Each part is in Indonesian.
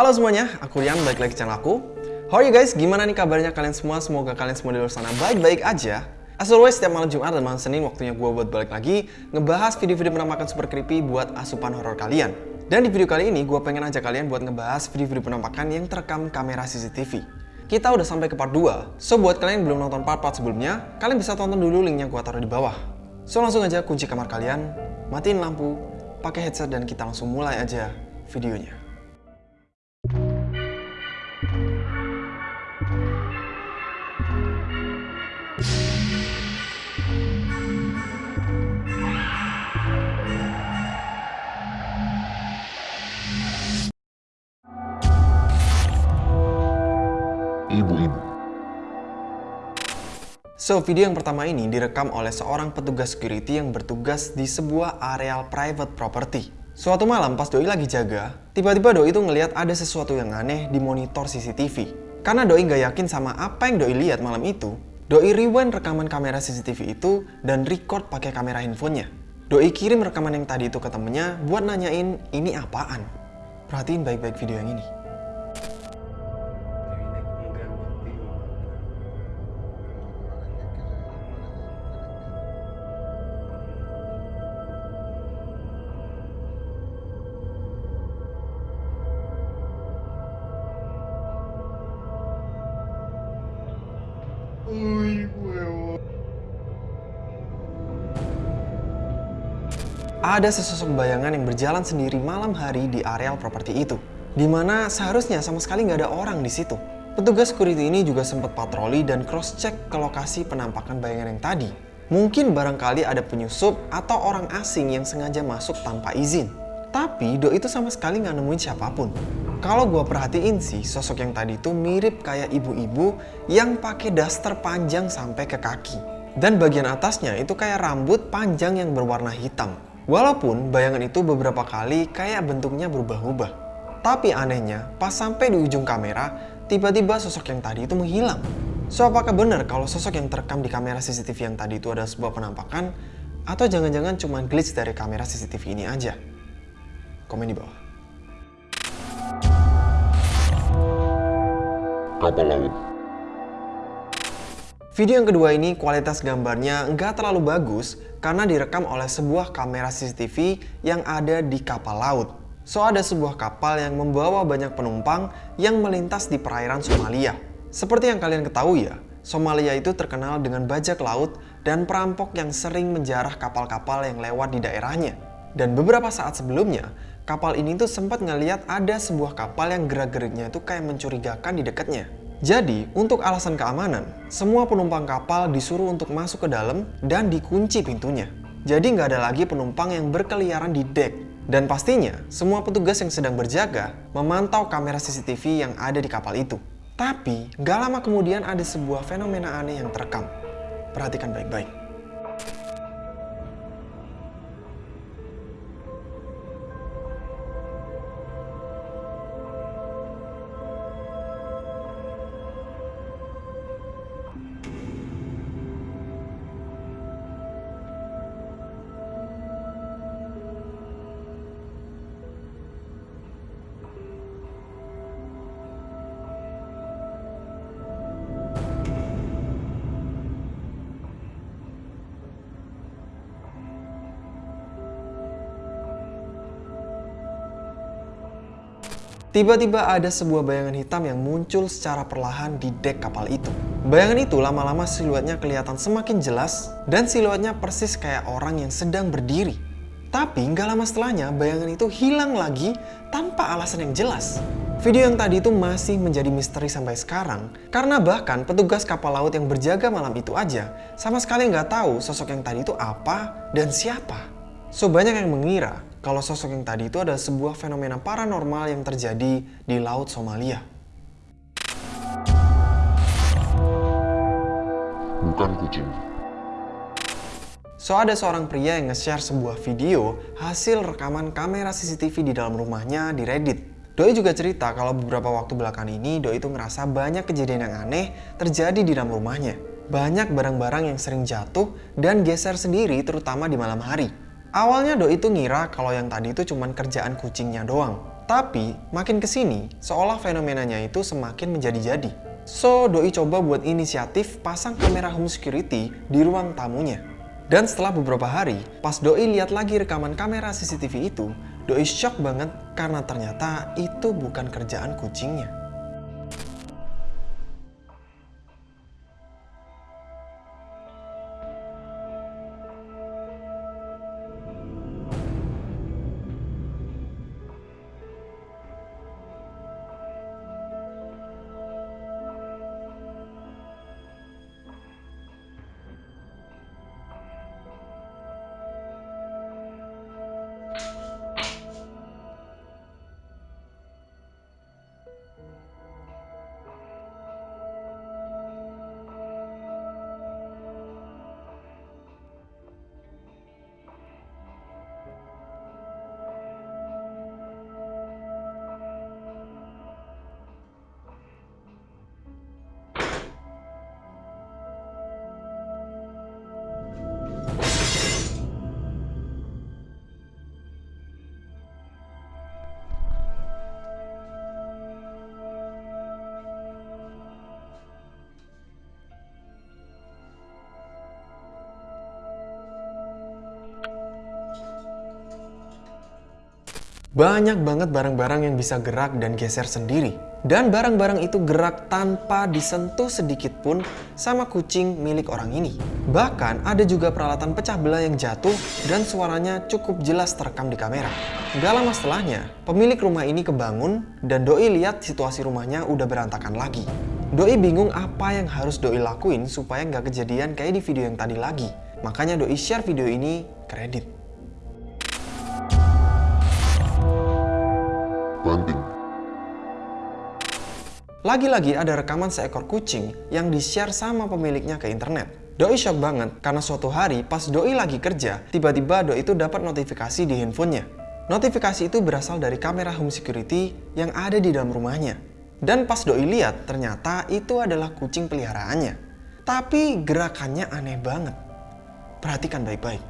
Halo semuanya, aku Rian, balik lagi channel aku. How are you guys? Gimana nih kabarnya kalian semua? Semoga kalian semua di luar sana baik-baik aja. As always, setiap malam Jumat dan malam Senin waktunya gue buat balik lagi ngebahas video-video penampakan super creepy buat asupan horor kalian. Dan di video kali ini, gue pengen ajak kalian buat ngebahas video-video penampakan yang terekam kamera CCTV. Kita udah sampai ke part 2, so buat kalian yang belum nonton part-part sebelumnya, kalian bisa tonton dulu linknya gue taruh di bawah. So langsung aja kunci kamar kalian, matiin lampu, pakai headset dan kita langsung mulai aja videonya. Ibu-ibu. So, video yang pertama ini direkam oleh seorang petugas security yang bertugas di sebuah areal private property. Suatu malam pas Doi lagi jaga, tiba-tiba Doi itu ngelihat ada sesuatu yang aneh di monitor CCTV. Karena Doi nggak yakin sama apa yang Doi lihat malam itu, Doi rewind rekaman kamera CCTV itu dan record pakai kamera handphonenya. Doi kirim rekaman yang tadi itu ke temennya buat nanyain ini apaan. Perhatiin baik-baik video yang ini. Ada sesosok bayangan yang berjalan sendiri malam hari di areal properti itu, di mana seharusnya sama sekali nggak ada orang di situ. Petugas security ini juga sempat patroli dan cross-check ke lokasi penampakan bayangan yang tadi. Mungkin barangkali ada penyusup atau orang asing yang sengaja masuk tanpa izin. Tapi Do itu sama sekali nggak nemuin siapa pun. Kalau gue perhatiin sih, sosok yang tadi itu mirip kayak ibu-ibu yang pakai daster panjang sampai ke kaki. Dan bagian atasnya itu kayak rambut panjang yang berwarna hitam. Walaupun bayangan itu beberapa kali kayak bentuknya berubah-ubah. Tapi anehnya, pas sampai di ujung kamera, tiba-tiba sosok yang tadi itu menghilang. So, apakah benar kalau sosok yang terekam di kamera CCTV yang tadi itu adalah sebuah penampakan? Atau jangan-jangan cuma glitch dari kamera CCTV ini aja? Komen di bawah. Kapal laut. Video yang kedua ini kualitas gambarnya nggak terlalu bagus karena direkam oleh sebuah kamera CCTV yang ada di kapal laut. So ada sebuah kapal yang membawa banyak penumpang yang melintas di perairan Somalia. Seperti yang kalian ketahui ya, Somalia itu terkenal dengan bajak laut dan perampok yang sering menjarah kapal-kapal yang lewat di daerahnya. Dan beberapa saat sebelumnya, kapal ini tuh sempat ngeliat ada sebuah kapal yang gerak-geriknya itu kayak mencurigakan di dekatnya. Jadi, untuk alasan keamanan, semua penumpang kapal disuruh untuk masuk ke dalam dan dikunci pintunya. Jadi nggak ada lagi penumpang yang berkeliaran di dek. Dan pastinya, semua petugas yang sedang berjaga memantau kamera CCTV yang ada di kapal itu. Tapi, nggak lama kemudian ada sebuah fenomena aneh yang terekam. Perhatikan baik-baik. Tiba-tiba ada sebuah bayangan hitam yang muncul secara perlahan di dek kapal itu. Bayangan itu lama-lama siluetnya kelihatan semakin jelas dan siluetnya persis kayak orang yang sedang berdiri. Tapi nggak lama setelahnya bayangan itu hilang lagi tanpa alasan yang jelas. Video yang tadi itu masih menjadi misteri sampai sekarang karena bahkan petugas kapal laut yang berjaga malam itu aja sama sekali nggak tahu sosok yang tadi itu apa dan siapa. So banyak yang mengira kalau sosok yang tadi itu adalah sebuah fenomena paranormal yang terjadi di Laut Somalia. Bukan kucing. So ada seorang pria yang nge-share sebuah video hasil rekaman kamera CCTV di dalam rumahnya di Reddit. Doi juga cerita kalau beberapa waktu belakangan ini Doi itu ngerasa banyak kejadian yang aneh terjadi di dalam rumahnya. Banyak barang-barang yang sering jatuh dan geser sendiri terutama di malam hari. Awalnya Doi itu ngira kalau yang tadi itu cuma kerjaan kucingnya doang. Tapi makin ke sini, seolah fenomenanya itu semakin menjadi-jadi. So, Doi coba buat inisiatif pasang kamera home security di ruang tamunya. Dan setelah beberapa hari, pas Doi lihat lagi rekaman kamera CCTV itu, Doi shock banget karena ternyata itu bukan kerjaan kucingnya. Banyak banget barang-barang yang bisa gerak dan geser sendiri. Dan barang-barang itu gerak tanpa disentuh sedikit pun sama kucing milik orang ini. Bahkan ada juga peralatan pecah belah yang jatuh dan suaranya cukup jelas terekam di kamera. Gak lama setelahnya, pemilik rumah ini kebangun dan Doi lihat situasi rumahnya udah berantakan lagi. Doi bingung apa yang harus Doi lakuin supaya nggak kejadian kayak di video yang tadi lagi. Makanya Doi share video ini ke Lagi-lagi ada rekaman seekor kucing yang di-share sama pemiliknya ke internet. Doi shock banget karena suatu hari pas Doi lagi kerja, tiba-tiba Doi itu dapat notifikasi di handphonenya. Notifikasi itu berasal dari kamera home security yang ada di dalam rumahnya. Dan pas Doi lihat, ternyata itu adalah kucing peliharaannya. Tapi gerakannya aneh banget. Perhatikan baik-baik.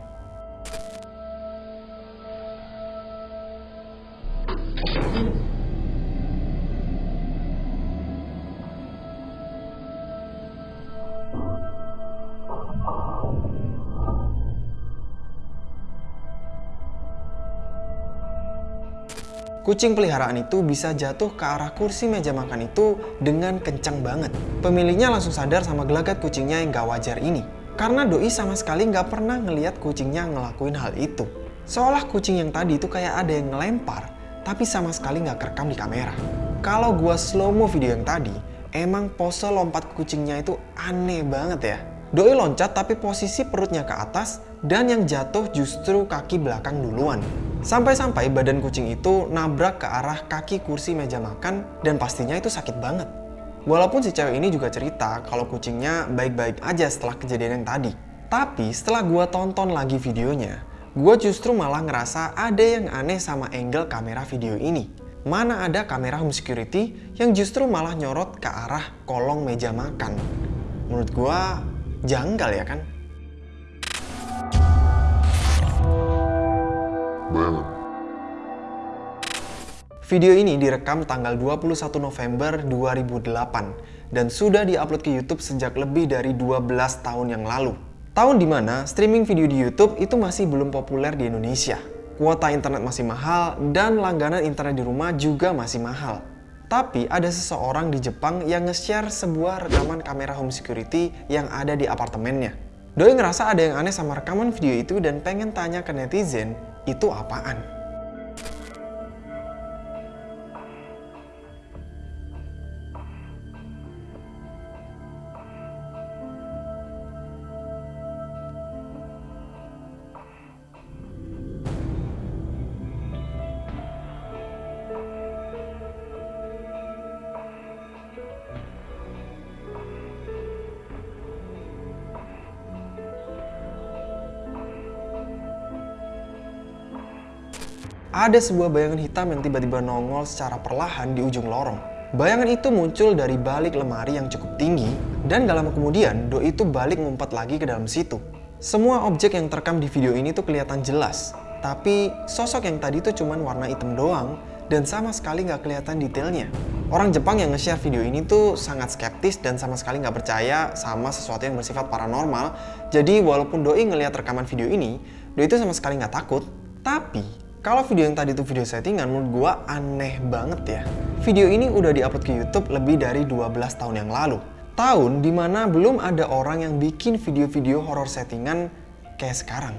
Kucing peliharaan itu bisa jatuh ke arah kursi meja makan itu dengan kencang banget. Pemiliknya langsung sadar sama gelagat kucingnya yang gak wajar ini. Karena Doi sama sekali gak pernah ngeliat kucingnya ngelakuin hal itu. Seolah kucing yang tadi itu kayak ada yang ngelempar, tapi sama sekali gak kerekam di kamera. Kalau gua slow mo video yang tadi, emang pose lompat kucingnya itu aneh banget ya. Doi loncat tapi posisi perutnya ke atas dan yang jatuh justru kaki belakang duluan. Sampai-sampai badan kucing itu nabrak ke arah kaki kursi meja makan dan pastinya itu sakit banget. Walaupun si cewek ini juga cerita kalau kucingnya baik-baik aja setelah kejadian yang tadi. Tapi setelah gua tonton lagi videonya, gua justru malah ngerasa ada yang aneh sama angle kamera video ini. Mana ada kamera home security yang justru malah nyorot ke arah kolong meja makan. Menurut gua janggal ya kan? Bayangan. Video ini direkam tanggal 21 November 2008 dan sudah diupload ke YouTube sejak lebih dari 12 tahun yang lalu. Tahun di mana streaming video di YouTube itu masih belum populer di Indonesia. Kuota internet masih mahal dan langganan internet di rumah juga masih mahal. Tapi ada seseorang di Jepang yang nge-share sebuah rekaman kamera home security yang ada di apartemennya. Doi ngerasa ada yang aneh sama rekaman video itu dan pengen tanya ke netizen, itu apaan? Ada sebuah bayangan hitam yang tiba-tiba nongol secara perlahan di ujung lorong. Bayangan itu muncul dari balik lemari yang cukup tinggi, dan gak lama kemudian Doi itu balik ngumpet lagi ke dalam situ. Semua objek yang terekam di video ini tuh kelihatan jelas, tapi sosok yang tadi tuh cuman warna hitam doang, dan sama sekali nggak kelihatan detailnya. Orang Jepang yang nge-share video ini tuh sangat skeptis dan sama sekali nggak percaya sama sesuatu yang bersifat paranormal. Jadi walaupun Doi ngelihat rekaman video ini, Doi itu sama sekali nggak takut. Tapi kalau video yang tadi itu video settingan, menurut gua aneh banget ya. Video ini udah diupload ke YouTube lebih dari 12 tahun yang lalu. Tahun di mana belum ada orang yang bikin video-video horor settingan kayak sekarang.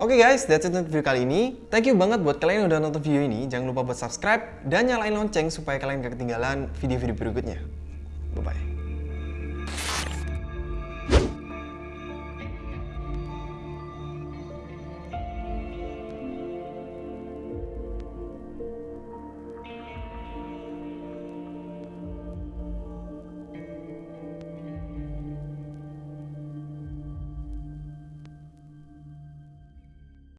Oke guys, that's it untuk video kali ini. Thank you banget buat kalian yang udah nonton video ini. Jangan lupa buat subscribe dan nyalain lonceng supaya kalian gak ketinggalan video-video berikutnya. Bye-bye.